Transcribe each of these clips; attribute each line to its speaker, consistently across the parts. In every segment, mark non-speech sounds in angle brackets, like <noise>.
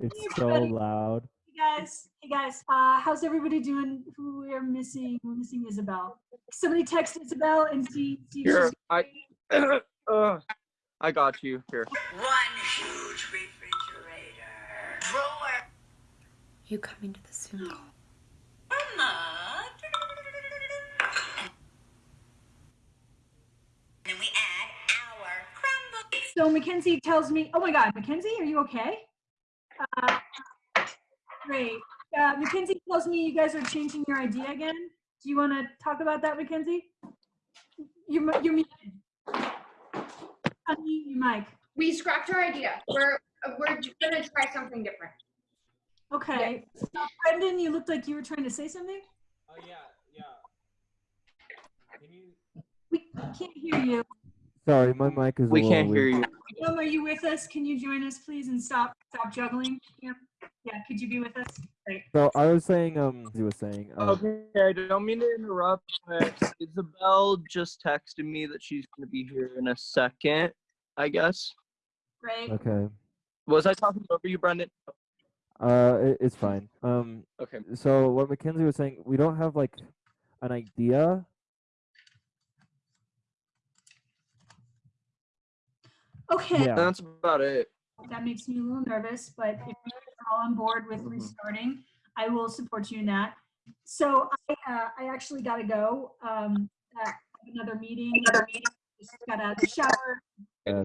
Speaker 1: It's
Speaker 2: Hey,
Speaker 1: so loud.
Speaker 2: Hey guys, hey guys, uh, how's everybody doing? Who we're missing? We're missing Isabel. Somebody text Isabel and see. see if
Speaker 3: Here,
Speaker 2: she's-
Speaker 3: I, <coughs> uh, I got you. Here.
Speaker 4: One huge refrigerator. Drawer.
Speaker 5: You coming to the Zoom call?
Speaker 4: Mama. And then we add our crumble.
Speaker 2: So Mackenzie tells me, oh my God, Mackenzie, are you okay? Uh, great. Uh, Mackenzie tells me you guys are changing your idea again. Do you want to talk about that, Mackenzie? You're, mu- you're muted. Unmute your mic.
Speaker 6: We scrapped our idea. We're we're gonna try something different.
Speaker 2: Okay. Uh, Brendan, you looked like you were trying to say something.
Speaker 1: Oh yeah, yeah. Can you?
Speaker 2: We can't hear you.
Speaker 1: Sorry, my mic is. a
Speaker 3: We can't hear you.
Speaker 2: Tom, are you with us? Can you join us, please, and stop stop juggling? Yeah, yeah. Could you be with us? Great.
Speaker 1: So I was saying, um, he was saying, um,
Speaker 3: Okay, I don't mean to interrupt, but Isabel just texted me that she's gonna be here in a second. I guess.
Speaker 2: Great.
Speaker 1: okay,
Speaker 3: Was I talking over you, Brendan?
Speaker 1: uh, it, it's fine. Um,
Speaker 3: Okay.
Speaker 1: so what Mackenzie was saying, we don't have like an idea.
Speaker 2: Okay.
Speaker 1: Yeah.
Speaker 3: That's about it.
Speaker 2: That makes me a little nervous, but if you're all on board with
Speaker 3: Mhm.
Speaker 2: restarting, I will support you in that. So I, uh, I actually got to go. Um, I have another meeting. Another meeting. Just got out of the shower.
Speaker 1: Uh,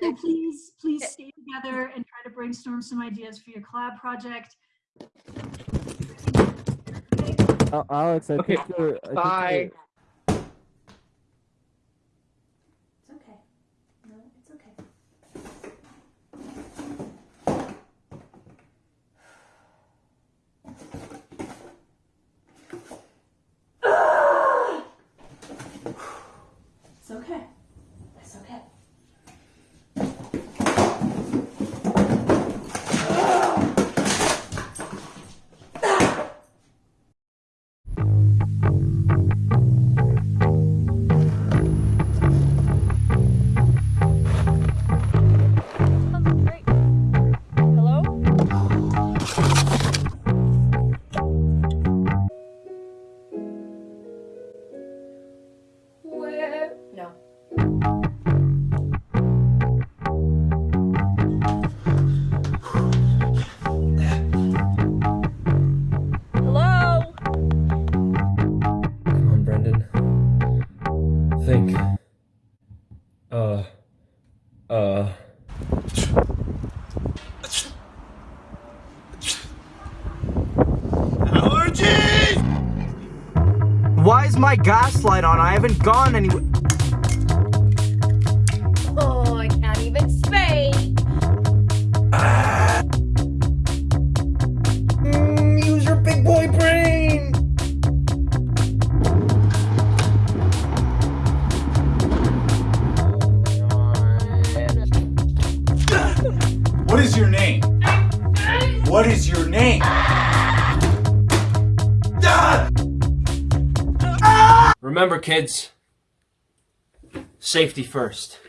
Speaker 2: So please, please stay together and try to brainstorm some ideas for your collab project.
Speaker 1: uh, Alex, I
Speaker 3: Okay,
Speaker 1: think you're. I think
Speaker 3: bye.
Speaker 1: you're-
Speaker 5: It's okay. No, it's okay. It's okay.
Speaker 7: Uh. Uh.
Speaker 8: Why is my gas light on? I haven't gone anywhere.
Speaker 9: What is your name?
Speaker 7: Remember, kids. Safety first.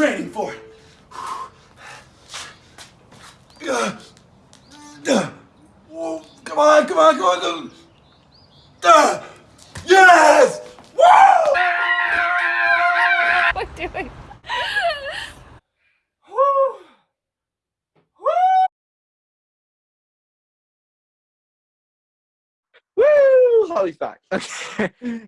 Speaker 9: Training for. Ugh. Ugh. Whoa, Come on, come on, come on. Come on. Yes! Woo!
Speaker 10: What doing?
Speaker 9: Woo! Woo!
Speaker 3: Woo! Holly's back. <laughs> Okay.